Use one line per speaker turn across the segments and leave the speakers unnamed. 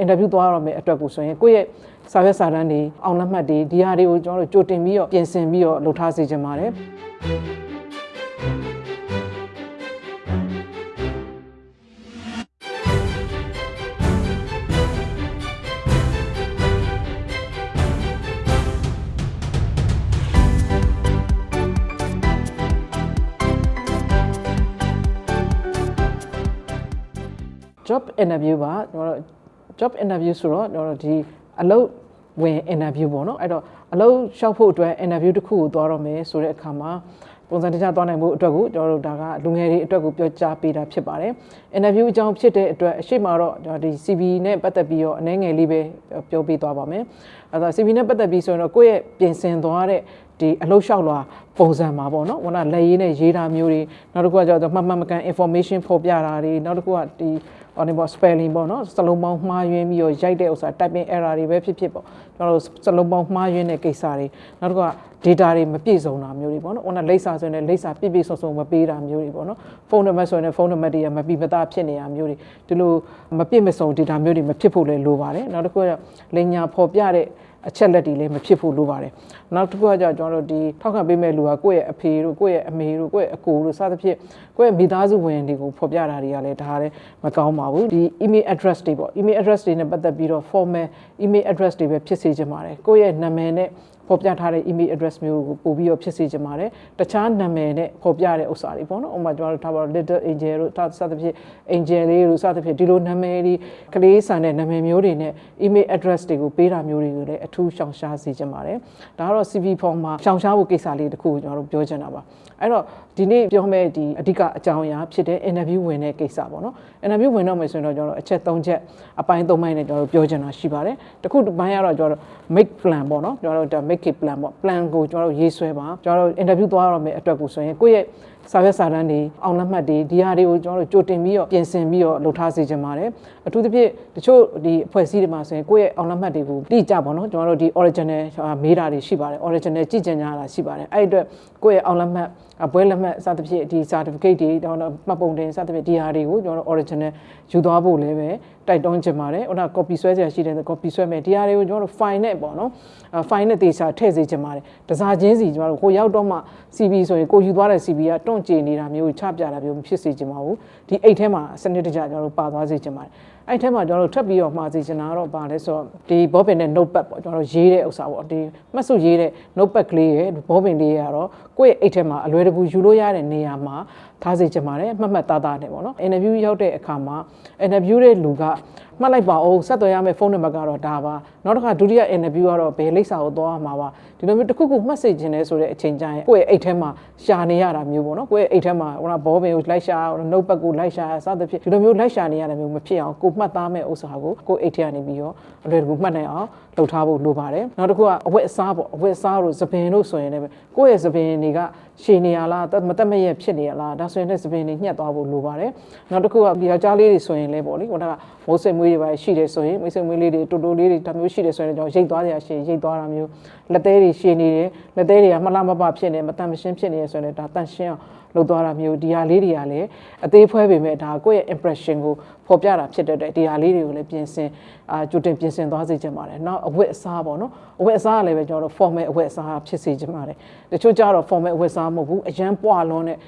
အင်တာဗျူးသွားရမယ့်အတွက်ကိုဆိုရင်ကိုယ့်ရဲ့စာရွက်စာတမ်းတွေအောင်လက်မှတ်တွေဒီဟာတွေကိုကျွန်တော်တို့ကြိုတင်ပြီးတော့ပြင်ဆင်ပြီးတော့လုပ်ထားစေချင်ပါတယ် job interview ပါကျွန်တော်တို့ job interview ဆိုတော့ကျွန်တော်တို့ဒီအလုပ်ဝင် interview ပေါ့နော်အဲ့တော့အလုပ်လျှောက်ဖို့အတွက် interview တစ်ခုကိုသွားတော့မယ်ဆိုတဲ့အခါမှာပုံစံတခြားသွားနိုင်မှုအတွက်ကိုကျွန်တော်တို့ဒါကလူငယ်တွေအတွက်ကိုပြောကြားပေးတာဖြစ်ပါတယ် interview အကြောင်းဖြစ်တဲ့အတွက်အရှိမတော့ဒီ CV နဲ့ပတ်သက်ပြီးတော့အနည်းငယ်လေးပဲပြောပေးသွားပါမယ်အဲ့တော့ CV နဲ့ပတ်သက်ပြီးဆိုရင်တော့ကိုယ့်ရဲ့ပြင်ဆင်သွားတဲ့ ဒီအလုပ်လျှောက်လွှာပုံစံမှာပေါ့နော်ဟိုကလက်ရေးနဲ့ရေးတာမျိုးတွေနောက်တစ်ခုကကျတော့မှတ်မှတ်မကန် information ဖော်ပြတာတွေနောက်တစ်ခုကဒီဟောနေပေါ့ spelling ပေါ့နော်စလုံးပေါင်းမှားယွင်းပြီးတော့ရိုက်တဲ့ဥစ္စာ typing error တွေပဲဖြစ်ဖြစ်ပေါ့ကျွန်တော်တို့စလုံးပေါင်းမှားယွင်းတဲ့ကိစ္စတွေနောက်တစ်ခုက data တွေမပြည့်စုံတာမျိုးတွေပေါ့နော်ဟိုကလိပ်စာဆိုရင်လိပ်စာပြည့်ပြည့်စုံစုံမပေးတာမျိုးတွေပေါ့နော်ဖုန်းနံပါတ်ဆိုရင်ဖုန်းနံပါတ်တွေကမပြည့်မသားဖြစ်နေတာမျိုးတွေဒီလိုမပြည့်မစုံ data မျိုးတွေမဖြစ်ဖို့လည်းလိုပါတယ်နောက်တစ်ခုကလင်ညာဖော်ပြတဲ့ အချက်လက်တွေလည်းမဖြစ်ဖို့လိုပါတယ်နောက်တစ်ခုကကြကျွန်တော်တို့ဒီထောက်ခံပေးမဲ့လူကကိုယ့်ရဲ့အဖေတို့ကိုယ့်ရဲ့အမေတို့ကိုယ့်ရဲ့အကိုတို့စသဖြင့်ကိုယ့်ရဲ့မိသားစုဝင်တွေကိုဖော်ပြတာတွေကလည်းဒါလည်းမကောင်းပါဘူးဒီ email address တွေပေါ့ email address တွေနဲ့ပတ်သက်ပြီးတော့ formal email address တွေပဲဖြစ်စေချင်ပါတယ်ကိုယ့်ရဲ့နာမည်နဲ့ ဖော်ပြထားတဲ့ email address မျိုးကိုပို့ပြီးတော့ဖြစ်စေချင်ပါတယ်တခြားနာမည်နဲ့ဖော်ပြတဲ့ဥစ္စာတွေပေါ့နော်ဥပမာကျွန်တော်တို့ထားပါတော့ little angel တို့စသဖြင့် angel လေးတို့စသဖြင့်ဒီလိုနာမည်တွေကလေးဆန်တဲ့နာမည်မျိုးတွေနဲ့ email address တွေကိုပေးတာမျိုးတွေကိုလည်းအထူးရှောင်ရှားစေချင်ပါတယ်ဒါကတော့ CV form မှာရှောင်ရှားဖို့ကိစ္စလေးတခုကိုကျွန်တော်တို့ပြောချင်တာပါအဲ့တော့ဒီနေ့ပြောမယ့်ဒီအဓိကအကြောင်းအရာဖြစ်တဲ့ interview ဝင်တဲ့ကိစ္စပေါ့နော် interview ဝင်တော့မယ်ဆိုရင်တော့ကျွန်တော်တို့အချက်၃ချက်အပိုင်း၃ပိုင်းနဲ့ကျွန်တော်တို့ပြောချင်တာရှိပါတယ်တခုတစ်ပိုင်းကတော့ကျွန်တော်တို့ make plan ပေါ့နော်ကျွန်တော်တို့ make it plan ပေါ့ plan ကိုကျွန်တော်တို့ရေးဆွဲပါကျွန်တော်တို့ interview သွားရမယ့်အတွက်ကိုဆိုရင်ကိုယ့်ရဲ့ စာရွက်စာတမ်းတွေအောင်လက်မှတ်တွေဒီဟာတွေကိုကျွန်တော်တို့ကြိုတင်ပြီးတော့ပြင်ဆင်ပြီးတော့လုပ်ထားစေချင်ပါတယ်အထူးသဖြင့်တချို့ဒီအဖွဲ့အစည်းတွေမှာဆိုရင်ကိုယ့်ရဲ့အောင်လက်မှတ်တွေကိုတိကျပေါ့နော်ကျွန်တော်တို့ဒီ original မေးတာတွေရှိပါတယ် original ကြည့်ကြင်ကြတာရှိပါတယ်အဲ့အတွက်ကိုယ့်ရဲ့အောင်လက်မှတ်ဘွဲလက်မှတ်စသဖြင့်ဒီ certificate တွေတော့မှတ်ပုံတင်စသဖြင့်ဒီဟာတွေကိုကျွန်တော်တို့ original ယူသွားဖို့လည်းပဲတိုက်တွန်းချင်ပါတယ်ဟိုက copy ဆွဲစရာရှိတယ် copy ဆွဲမယ်ဒီဟာတွေကိုကျွန်တော်တို့ file နဲ့ပေါ့နော် file နဲ့တေချာထည့်စေချင်ပါတယ်တစားချင်းစီကျွန်တော်တို့ကိုရောက်တော့မှ CV ဆိုရင်ကိုယူသွားတဲ့ CV ကတွန့်ကြနေတာမျိုးချပြတာမျိုးမဖြစ်စေချင်ပါဘူးဒီအိတ်ထဲမှာစနစ်တကျကျွန်တော်တို့ပါသွားစေချင်ပါတယ်အဲ့ထဲမှာကျွန်တော်တို့ထပ်ပြီးတော့မှာစီချင်တာတော့ပါလဲဆိုတော့ဒီဘောပင်နဲ့ notepad ပေါ့ကျွန်တော်တို့ရေးတဲ့ဥစ္စာပေါ့ဒီမှတ်စုရေးတဲ့ notepad ကလေးရဲ့ဘောပင်လေးရတော့ကိုယ့်ရဲ့အိတ်ထဲမှာအလွယ်တကူယူလို့ရတဲ့နေရာမှာထားစေချင်ပါတယ်မှတ်မှတ်သားသားနဲ့ပေါ့နော် interview ရောက်တဲ့အခါမှာ interview တဲ့လူကမှတ်လိုက်ပါအောင်ဆက်သွယ်ရမယ့်ဖုန်းနံပါတ်ကတော့ဒါပါနောက်တစ်ခါဒုတိယ interview ကတော့ဘယ်လိပ်စာကိုသွားမှာပါဒီလိုမျိုးတစ်ခုခုမှတ်စေချင်တယ်ဆိုတဲ့အချိန်ကျရင်ကိုယ့်ရဲ့အိတ်ထဲမှာရှာနေရတာမျိုးပေါ့နော်ကိုယ့်ရဲ့အိတ်ထဲမှာဟိုဘောပင်ကိုလိုက်ရှာ notepad ကိုလိုက်ရှာစသဖြင့်ဒီလိုမျိုးလိုက်ရှာနေရတာမျိုးမဖြစ်အောင်ကိုမှတ်သားမဲ့ဥစ္စာကိုကိုယ့်အိတ်ထဲကနေပြီးတော့အလွယ်တကူမှတ်နိုင်အောင်လုပ်ထားဖို့လိုပါတယ်နောက်တစ်ခုကအဝတ်အစားပေါ့အဝတ်အစားတို့သပင်တို့ဆိုရင်လည်းကိုယ့်ရဲ့သပင်တွေကရှည်နေရလားမတက်မရက်ဖြစ်နေရလားဒါဆိုရင်လည်းသပင်တွေညှက်သွားဖို့လိုပါတယ်နောက်တစ်ခုကဒီယောက်ျားလေးတွေဆိုရင်လည်းပေါ့လေဟိုကမိုးစိတ်မွေးတွေပါရှိတယ်ဆိုရင်မိုးစိတ်မွေးလေးတွေတူတူလေးတွေဒါမျိုးရှိတယ်ဆိုရင်ကျွန်တော်ရိတ်သွားကြရရှိရိတ်သွားတာမျိုးလက်သေးတွေရှည်နေတယ်လက်သေးတွေကမလှမပဖြစ်နေမတန်မရှင်းဖြစ်နေရဆိုရင်ဒါတန်ရှင်းအောင် လုပ်သွားတာမျိုးဒီဟာလေးတွေကလည်းအသေးဖွဲပေမဲ့ဒါကိုယ့်ရဲ့ impression ကိုဖော်ပြတာဖြစ်တဲ့အတွက်ဒီဟာလေးတွေကိုလည်းပြင်ဆင်အာကြိုတင်ပြင်ဆင်သွားစေချင်ပါတယ်။နောက်အဝတ်အစားပေါ့နော်။အဝတ်အစားကလည်းပဲကျွန်တော်တို့ formal အဝတ်အစားဖြစ်စေချင်ပါတယ်။တချို့ကြတော့ formal အဝတ်အစားမဟုတ်ဘူး။အရန်ပွားလွန်းတဲ့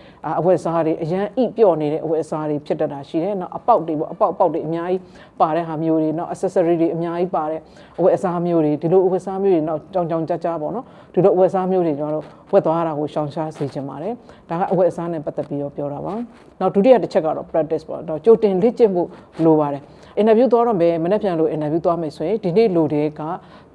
အဝတ်အစားတွေအရန်အိပြော့နေတဲ့အဝတ်အစားတွေဖြစ်တတ်တာရှိတယ်။နောက်အပေါက်တွေပေါ့အပေါက်အပေါက်တွေအများကြီးပါတဲ့ဟာမျိုးတွေနောက် accessory တွေအများကြီးပါတဲ့အဝတ်အစားမျိုးတွေဒီလိုအဝတ်အစားမျိုးတွေနောက်ကြောင်ကြောင်ကြကြပေါ့နော်။ဒီလိုအဝတ်အစားမျိုးတွေကျွန်တော်တို့ဝတ်သွားတာကိုရှောင်ရှားစေချင်ပါတယ်။ဒါကအဝတ်အစားနဲ့ပတ်သက်ပြီးတော့ပြောတာပါ။နောက်ဒုတိယတစ်ချက်ကတော့ practice ပေါ့။တော့ကြိုတင်လေ့ကျင့်မှုလိုပါတယ်။ interview သွားတော့မယ်မနေ့ပြန်လို့ interview သွားမယ်ဆိုရင်ဒီနေ့လူတွေက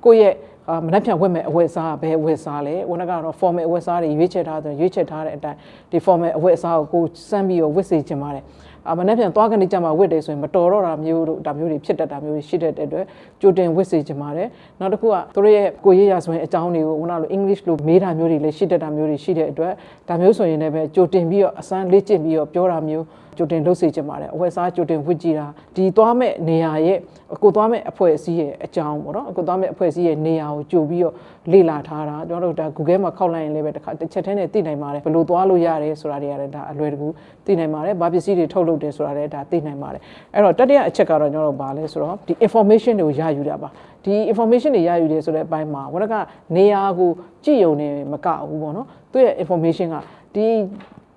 ကိုယ့်ရဲ့အာမနှက်ပြန်ဝတ်မဲ့အဝတ်အစားကဘယ်အဝတ်အစားလဲဝန်ကတော့ formal အဝတ်အစားတွေရွေးချယ်ထားတယ်ရွေးချယ်ထားတဲ့အတိုင်းဒီ formal အဝတ်အစားကိုကိုစမ်းပြီးတော့ဝတ်စေချင်ပါတယ် အမနဲ့ပြန်သွားကနေကြမှာဝတ်တယ်ဆိုရင်မတော်တော့တာမျိုးတို့ဒါမျိုးတွေဖြစ်တတ်တာမျိုးတွေရှိတတ်တဲ့အတွက်ကြိုတင်ဝတ်စေချင်ပါတယ်နောက်တစ်ခုကသူတို့ရဲ့ကိုရရဆိုရင်အကြောင်းတွေကိုခုနလို English လိုမေးတာမျိုးတွေလည်းရှိတတ်တာမျိုးတွေရှိတဲ့အတွက်ဒါမျိုးဆိုရင်လည်းပဲကြိုတင်ပြီးတော့အစမ်းလေ့ကျင့်ပြီးတော့ပြောတာမျိုးကြိုတင်လုပ်စေချင်ပါတယ်အဝတ်စားကြိုတင်ဝတ်ကြည့်တာဒီသွားမဲ့နေရာရဲ့ကိုသွားမဲ့အဖွဲ့အစည်းရဲ့အကြောင်းပေါ့နော်ကိုသွားမဲ့အဖွဲ့အစည်းရဲ့နေရာကိုကြိုပြီးတော့လေ့လာထားတာကျွန်တော်တို့ဒါ Google မှာခောက်လိုက်ရင်လည်းပဲတစ်ခါတစ်ချက်တည်းနဲ့သိနိုင်ပါတယ်ဘယ်လိုသွားလို့ရတယ်ဆိုတာတွေကလည်းဒါအလွယ်တကူသိနိုင်ပါတယ်ဘာပစ္စည်းတွေထုတ်လုပ်ဟုတ်တယ်ဆိုတာလည်းဒါသိနိုင်ပါတယ်အဲ့တော့တတိယအချက်ကတော့ကျွန်တော်တို့ဘာလဲဆိုတော့ဒီ information တွေကိုရယူတာပါဒီ information တွေရယူတယ်ဆိုတဲ့အပိုင်းမှာဝရကနေရာကိုကြည့်ုံနေမကဘူးပေါ့နော်သူရဲ့ information ကဒီ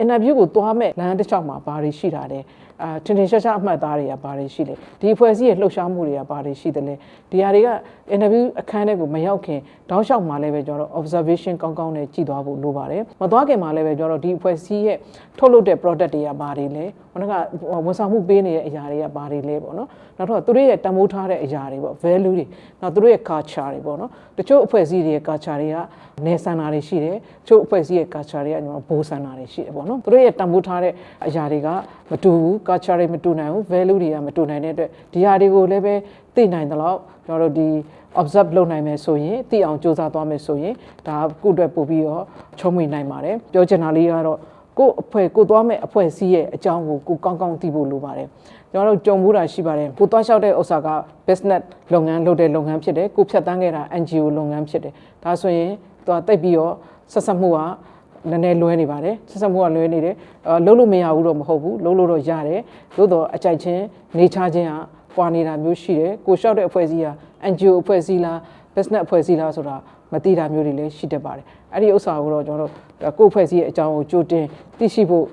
interview ကိုသွားမဲ့လမ်းတစ်လျှောက်မှာဘာတွေရှိတာလဲ အာထင်ထင်ရှားရှားအမှတ်အသားတွေကဘာတွေရှိလဲဒီအဖွဲ့အစည်းရဲ့လှုပ်ရှားမှုတွေကဘာတွေရှိတယ်လဲဒီဟာတွေက interview အခန်းထဲကိုမရောက်ခင်တောက်လျှောက်မှာလည်းပဲကျွန်တော်တို့ observation ကောင်းကောင်းနဲ့ကြည့်သွားဖို့လိုပါတယ်မသွားခင်မှာလည်းပဲကျွန်တော်တို့ဒီအဖွဲ့အစည်းရဲ့ထုတ်လုပ်တဲ့ product တွေကဘာတွေလဲခုနကဝန်ဆောင်မှုပေးနေတဲ့အရာတွေကဘာတွေလဲပေါ့နော်နောက်တော့သူတို့ရဲ့တန်ဖိုးထားတဲ့အရာတွေပေါ့ value တွေနောက်သူတို့ရဲ့ culture တွေပေါ့နော်တချို့အဖွဲ့အစည်းတွေရဲ့ culture တွေကနေဆန္ဒတွေရှိတယ်တချို့အဖွဲ့အစည်းရဲ့ culture တွေကကျွန်တော်ဘိုးဆန္ဒတွေရှိတယ်ပေါ့နော်သူတို့ရဲ့တန်ဖိုးထားတဲ့အရာတွေကမတူဘူး culture တွေမတူနိုင်ဘူး value တွေကမတူနိုင်တဲ့အတွက်ဒီဟာတွေကိုလည်းပဲသိနိုင်တယ်လို့ကျွန်တော်တို့ဒီ observe လုပ်နိုင်မယ်ဆိုရင်သိအောင်စူးစမ်းသွားမယ်ဆိုရင်ဒါကုအတွက်ပို့ပြီးတော့ချုံးမိနိုင်ပါတယ်ပြောချင်တာလေးကတော့ကို့အဖွဲ့ကိုသွားမဲ့အဖွဲ့အစည်းရဲ့အကြောင်းကိုကိုကောင်းကောင်းသိဖို့လိုပါတယ်ကျွန်တော်တို့ကြုံမှုတာရှိပါတယ်ကိုသွားလျှောက်တဲ့ဥစ္စာက business လုပ်ငန်းလုပ်တဲ့လုပ်ငန်းဖြစ်တယ်ကိုဖြတ်တန်းခဲ့တာ NGO လုပ်ငန်းဖြစ်တယ်ဒါဆိုရင်သွားတိတ်ပြီးတော့ဆက်ဆက်မှုက နည်းနည်းလွဲနေပါတယ်ဆက်ဆက်မှုကလွဲနေတယ်အာလုံးလို့မရဘူးတော့မဟုတ်ဘူးလုံးလို့တော့ရတယ်သို့တော့အကြိုက်ချင်းနေချခြင်းကပွာနေတာမျိုးရှိတယ်ကိုလျှောက်တဲ့အဖွဲ့အစည်းက NGO အဖွဲ့အစည်းလား business အဖွဲ့အစည်းလားဆိုတာမသိတာမျိုးတွေလည်းရှိတတ်ပါတယ်အဲ့ဒီဥစ္စာကိုတော့ကျွန်တော်တို့ကိုယ့်အဖွဲ့အစည်းရဲ့အကြောင်းကိုကြိုတင်သိရှိဖို့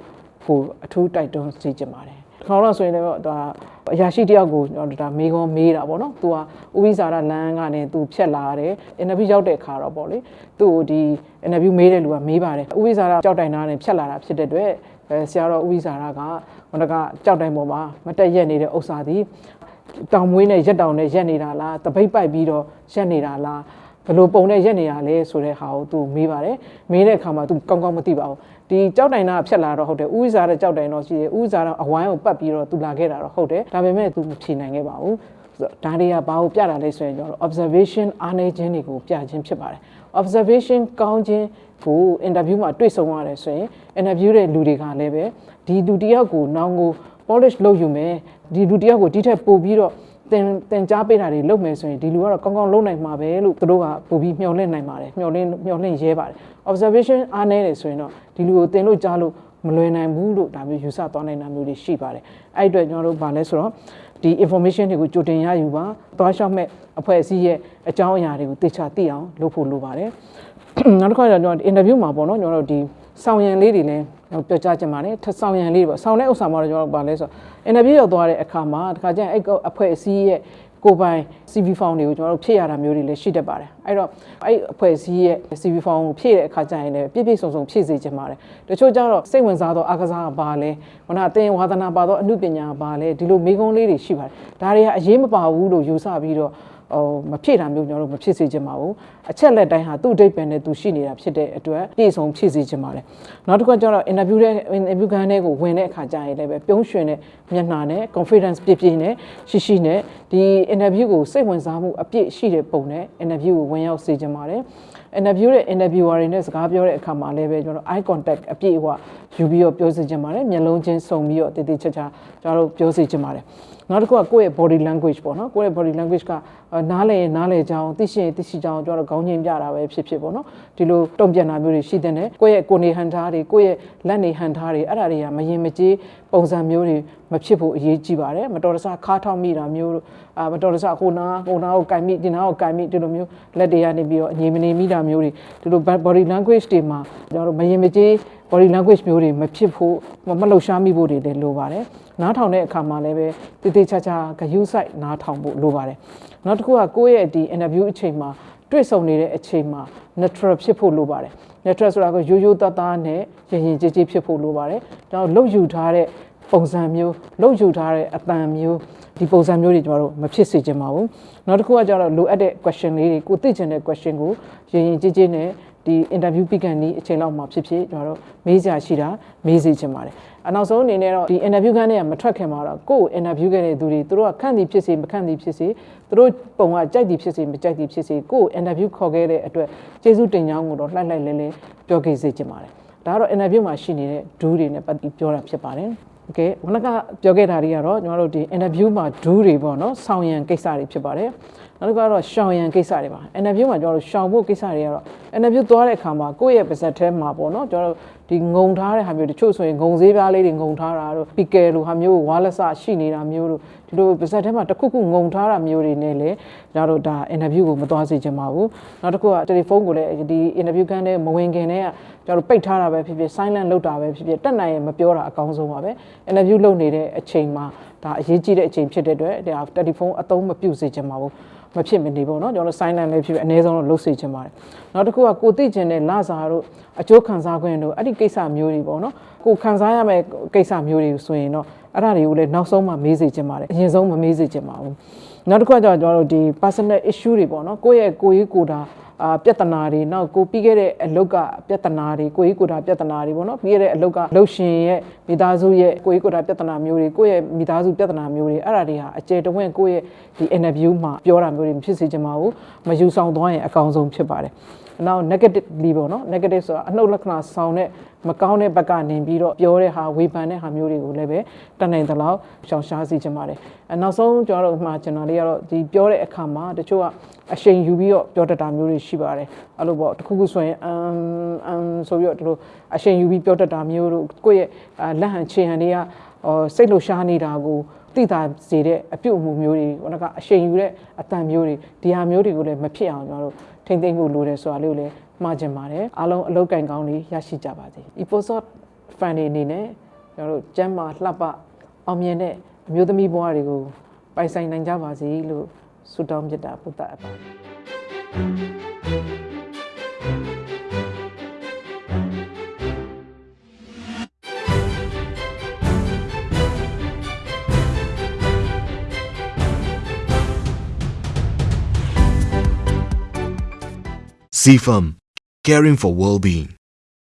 ကိုအထူးတိုက်တွန်းစေချင်ပါတယ် ခေါင်းတော့ဆိုရင်လည်းဒါအရာရှိတယောက်ကိုကျွန်တော်ဒါမေးခွန်းမေးတာပေါ့နော်။ तू ဟာဥပိ္ပစာရလမ်းကနေ तू ဖြတ်လာတယ်။ interview ရောက်တဲ့အခါတော့ပေါ့လေ။ तू ကိုဒီ interview မေးတဲ့လူကမေးပါတယ်။ဥပိ္ပစာရကြောက်တိုင်သားနဲ့ဖြတ်လာတာဖြစ်တဲ့အတွက်အဲဆရာတော်ဥပိ္ပစာရကဟိုကကြောက်တိုင်ပေါ်မှာမတက်ရက်နေတဲ့ဥစ္စာဒီတောင်မွေးနဲ့ရက်တောင်နဲ့ရက်နေတာလားတပိတ်ပိုက်ပြီးတော့ရက်နေတာလားဘလို့ပုံနဲ့ရက်နေတာလဲဆိုတဲ့ဟာကိုသူမေးပါတယ်မေးတဲ့အခါမှာသူကောင်းကောင်းမသိပါဘူး ဒီကြောက်တိုင်သားဖြတ်လာတော့ဟုတ်တယ်ဥဇာတဲ့ကြောက်တိုင်တော့ရှိတယ်ဥဇာတော့အဝိုင်းကိုပတ်ပြီးတော့သူလာခဲ့တာတော့ဟုတ်တယ်ဒါပေမဲ့သူမဖြေနိုင်ခဲ့ပါဘူးဒါတွေကဘာကိုပြတာလဲဆိုရင်ကျွန်တော် observation အားနည်းခြင်းတွေကိုပြခြင်းဖြစ်ပါတယ် observation ကောင်းခြင်းကို interview မှာတွေ့ဆုံရတယ်ဆိုရင် interview တဲ့လူတွေကလည်းပဲဒီလူတယောက်ကိုနောင်ကို polish လုပ်ယူမယ်ဒီလူတယောက်ကိုဒီထက်ပိုပြီးတော့ တင်တင်ကြားပေးတာတွေလုပ်မယ်ဆိုရင်ဒီလူကတော့ကောင်းကောင်းလုပ်နိုင်မှာပဲလို့သူတို့ကပို့ပြီးမျှော်လင့်နိုင်ပါတယ်မျှော်လင့်မျှော်လင့်ရဲပါတယ် observation အားနည်းတယ်ဆိုရင်တော့ဒီလူကိုတင်လို့ကြားလို့မလွယ်နိုင်ဘူးလို့ဒါမျိုးယူဆသွားနိုင်တာမျိုးတွေရှိပါတယ်အဲ့အတွက်ကျွန်တော်တို့ဗာလဲဆိုတော့ဒီ information တွေကိုကြိုတင်ရယူပါသွားလျှောက်မဲ့အဖွဲ့အစည်းရဲ့အကြောင်းအရာတွေကိုသိချသိအောင်လုပ်ဖို့လိုပါတယ်နောက်တစ်ခါကျတော့ကျွန်တော် interview မှာပေါ့နော်ကျွန်တော်တို့ဒီ ဆောင်ရံလေးတွေလည်းပြောကြားချင်ပါတယ်ထဆောင်ရံလေးပေါ့ဆောင်တဲ့ဥစ္စာမှာတော့ကျွန်တော်ဗာလဲဆိုတော့ interview ရောက်သွားတဲ့အခါမှာတခါကျရင်အဲ့အဖွဲ့အစည်းရဲ့ကိုပိုင် CV form တွေကိုကျွန်တော်တို့ဖြည့်ရတာမျိုးတွေလည်းရှိတတ်ပါတယ်အဲ့တော့အဲ့အဖွဲ့အစည်းရဲ့ CV form ကိုဖြည့်တဲ့အခါကျရင်လည်းပြည့်ပြည့်စုံစုံဖြည့်စေချင်ပါတယ်တချို့ကျတော့စိတ်ဝင်စားသောအားကစားကပါလဲခုနအသင်ဝါသနာပါသောအမှုပညာကပါလဲဒီလိုမိကုံးလေးတွေရှိပါတယ်ဒါတွေကအရေးမပါဘူးလို့ယူဆပြီးတော့ ဟိုမဖြည့်တာမျိုးကျွန်တော်တို့မဖြည့်စေချင်ပါဘူးအချက်လက်တိုင်းဟာသူ့အတိတ်ပဲနဲ့သူရှိနေတာဖြစ်တဲ့အတွက်ပြည့်စုံဖြည့်စေချင်ပါတယ်နောက်တစ်ခုကျတော့ interview တဲ့ interview ခန်းထဲကိုဝင်တဲ့အခါကျရင်လည်းပဲပြုံးရွှင်တဲ့မျက်နှာနဲ့ confidence ပြည့်ပြည့်နဲ့ရှိရှိနဲ့ဒီ interview ကိုစိတ်ဝင်စားမှုအပြည့်ရှိတဲ့ပုံနဲ့ interview ကိုဝင်ရောက်စေချင်ပါတယ် interview တဲ့ interviewer တွေနဲ့စကားပြောတဲ့အခါမှာလည်းပဲကျွန်တော် eye contact အပြည့်အဝယူပြီးတော့ပြောစေချင်ပါတယ်မျက်လုံးချင်းစုံပြီးတော့တည်တည်ချာချာကျွန်တော်တို့ပြောစေချင်ပါတယ် နောက်တစ်ခုကကိုယ့်ရဲ့ body language ပေါ့နော်ကိုယ့်ရဲ့ body language ကနားလည်ရင်နားလည်ကြအောင်သိရှိရင်သိရှိကြအောင်ကျွန်တော်တို့ခေါင်းချင်းပြတာပဲဖြစ်ဖြစ်ပေါ့နော်ဒီလိုတုံ့ပြန်တာမျိုးတွေရှိတဲ့နဲ့ကိုယ့်ရဲ့ကိုယ်နေဟန်ထားတွေကိုယ့်ရဲ့လက်နေဟန်ထားတွေအဲ့ဒါတွေကမရင်မကြေးပုံစံမျိုးတွေမဖြစ်ဖို့အရေးကြီးပါတယ်မတော်တဆခါးထောက်မိတာမျိုးအာမတော်တဆဟိုနာဟိုနာကိုကင်မိဒီနာကိုကင်မိဒီလိုမျိုးလက်တွေကနေပြီးတော့အငြိမ်မနေမိတာမျိုးတွေဒီလို body language တွေမှာကျွန်တော်တို့မရင်မကြေး body language မျိုးတွေမဖြစ်ဖို့မလှုပ်ရှားမိဖို့တွေလည်းလိုပါတယ်နားထောင်တဲ့အခါမှာလည်းပဲတည်တည်ချာချာဂယုစိုက်နားထောင်ဖို့လိုပါတယ်နောက်တစ်ခုကကိုယ့်ရဲ့ဒီ interview အချိန်မှာတွေ့ဆုံနေတဲ့အချိန်မှာ natural ဖြစ်ဖို့လိုပါတယ် natural ဆိုတာကရိုးရိုးသားသားနဲ့ရင်ရင်ကြည်ကြည်ဖြစ်ဖို့လိုပါတယ်ကျွန်တော်လှုပ်ယူထားတဲ့ပုံစံမျိုးလှုပ်ယူထားတဲ့အတန်မျိုးဒီပုံစံမျိုးတွေကျွန်တော်တို့မဖြစ်စေချင်ပါဘူးနောက်တစ်ခုကကျတော့လိုအပ်တဲ့ question လေးတွေကိုသိချင်တဲ့ question ကိုရင်ရင်ကြည်ကြည်နဲ့ ဒီ interview ပြီးကန်ဒီအချိန်လောက်မှာဖြစ်ဖြစ်ကျွန်တော်တို့မေးစရာရှိတာမေးစေချင်ပါတယ်အနောက်ဆုံးအနေနဲ့တော့ဒီ interview ခန်းထဲကမထွက်ခင်မှာတော့ကိုယ့်ကို interview ခဲ့တဲ့သူတွေသူတို့ကခန့်သည်ဖြစ်စေမခန့်သည်ဖြစ်စေသူတို့ပုံကကြိုက်သည်ဖြစ်စေမကြိုက်သည်ဖြစ်စေကိုယ့်ကို interview ခေါ်ခဲ့တဲ့အတွက်ကျေးဇူးတင်ကြောင်းကိုတော့လှိုက်လှိုက်လဲလဲပြောခဲ့စေချင်ပါတယ်ဒါကတော့ interview မှာရှိနေတဲ့ဒူးတွေနဲ့ပတ်သက်ပြောတာဖြစ်ပါတယ်โอเคခုနကပြောခဲ့တာတွေကတော့ကျွန်တော်တို့ဒီ interview မှာဒူးတွေပေါ့နော်ဆောင်းရံကိစ္စတွေဖြစ်ပါတယ် နောက်တစ်ခါတော့ရှောင်ရန်ကိစ္စတွေပါ interview မှာကျွန်တော်တို့ရှောင်ဖို့ကိစ္စတွေကတော့ interview သွားတဲ့အခါမှာကိုယ့်ရဲ့ပါဇက်ထဲမှာပေါ့နော်ကျွန်တော်တို့ဒီငုံထားတဲ့ဟာမျိုးတချို့ဆိုရင်ငုံသေးပြားလေးတွေငုံထားတာတို့ picker လိုဟာမျိုးဝါလက်စရှိနေတာမျိုးတို့ဒီလိုပါဇက်ထဲမှာတစ်ခုခုငုံထားတာမျိုးတွေနဲ့လေကျွန်တော်တို့ဒါ interview ကိုမသွားစေချင်ပါဘူးနောက်တစ်ခုကတယ်လီဖုန်းကိုလည်းဒီ interview ကန်းတဲ့မဝင်ခင်တည်းကကျွန်တော်တို့ပိတ်ထားတာပဲဖြစ်ဖြစ် silent လုပ်တာပဲဖြစ်ဖြစ်တက်နိုင်ရင်မပြောတာအကောင်းဆုံးပါပဲ interview လုပ်နေတဲ့အချိန်မှာ ဒါအရေးကြီးတဲ့အချိန်ဖြစ်တဲ့အတွက်ဒါတယ်လီဖုန်းအသုံးမပြုစေချင်ပါဘူးမဖြစ်မနေပေါ့နော်ကျွန်တော်တို့ sign line လေးဖြစ်ဖြစ်အနည်းဆုံးတော့လုပ်စေချင်ပါတယ်နောက်တစ်ခုကကိုသိကျင်တဲ့လစာတို့အကျိုးခံစားခွင့်တို့အဲ့ဒီကိစ္စမျိုးတွေပေါ့နော်ကိုခံစားရမယ့်ကိစ္စမျိုးတွေဆိုရင်တော့အဲ့ဒါတွေကိုလည်းနောက်ဆုံးမှမေးစေချင်ပါတယ်အရင်ဆုံးမမေးစေချင်ပါဘူးနောက်တစ်ခုကကျွန်တော်တို့ဒီ personal issue တွေပေါ့နော်ကိုယ့်ရဲ့ကိုယ်ရေးကိုယ်တာ အာပြဿနာတွေနောက်ကိုပြီးခဲ့တဲ့အလုတ်ကပြဿနာတွေကိုကြီးကိုယ်တာပြဿနာတွေပေါ့နော်ပြီးခဲ့တဲ့အလုတ်ကလှုပ်ရှင်ရဲ့မိသားစုရဲ့ကိုကြီးကိုယ်တာပြဿနာမျိုးတွေကိုယ့်ရဲ့မိသားစုပြဿနာမျိုးတွေအဲ့ဒါတွေဟာအကျယ်တဝင့်ကိုယ့်ရဲ့ဒီ interview မှာပြောတာမျိုးတွေမဖြစ်စေချင်ပါဘူးမယူဆောင်သွားရင်အကောင်းဆုံးဖြစ်ပါတယ်နောက် negatively ပေါ့နော် negative ဆိုတာအနှုတ်လက္ခဏာဆောင်တဲ့မကောင်းတဲ့ဘက်ကနေပြီးတော့ပြောတဲ့ဟာဝေဖန်တဲ့ဟာမျိုးတွေကိုလည်းပဲတတ်နိုင်သလောက်ရှောင်ရှားစီချင်ပါတယ်အဲနောက်ဆုံးကျွန်တော်တို့မှာကျွန်တော်လေးကတော့ဒီပြောတဲ့အခါမှာတချို့က အရှိန်ယူပြီးတော့ပြောတတ်တာမျိုးတွေရှိပါတယ်အဲ့လိုပေါ့တခုခုဆိုရင်အမ်အမ်ဆိုပြီးတော့ဒီလိုအရှိန်ယူပြီးပြောတတ်တာမျိုးတို့ကိုယ့်ရဲ့အာလက်ဟန်ခြေဟန်တွေကဟောစိတ်လှရှားနေတာကိုသိတာစေတဲ့အပြုတ်အမူမျိုးတွေဟိုကအရှိန်ယူတဲ့အတန်မျိုးတွေဒီဟာမျိုးတွေကိုလည်းမဖြစ်အောင်ကျွန်တော်တို့ထိမ့်သိမ့်ဖို့လိုတယ်ဆိုတာလေးကိုလည်းမှားကျင်ပါတယ်အားလုံးအလုပ်ကင်ကောင်းလေးရရှိကြပါစေ episode fan တွေအနေနဲ့ကျွန်တော်တို့ကျမ်းမာလှပအောင်မြင်တဲ့အမျိုးသမီးဘဝတွေကိုပိုင်ဆိုင်နိုင်ကြပါစေလို့ ဆုတောင်းမြတ်တာပုဒ်တာအပ်ပါတယ်
CFAM, caring for well-being.